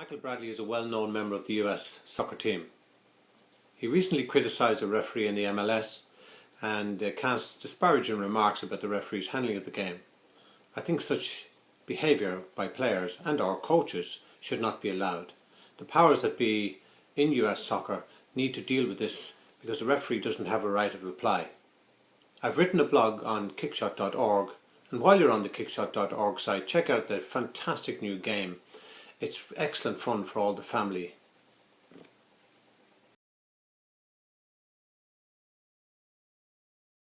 Michael Bradley is a well-known member of the US soccer team. He recently criticised a referee in the MLS and uh, cast disparaging remarks about the referee's handling of the game. I think such behaviour by players and our coaches should not be allowed. The powers that be in US soccer need to deal with this because the referee doesn't have a right of reply. I've written a blog on kickshot.org and while you're on the kickshot.org site check out the fantastic new game it's excellent fun for all the family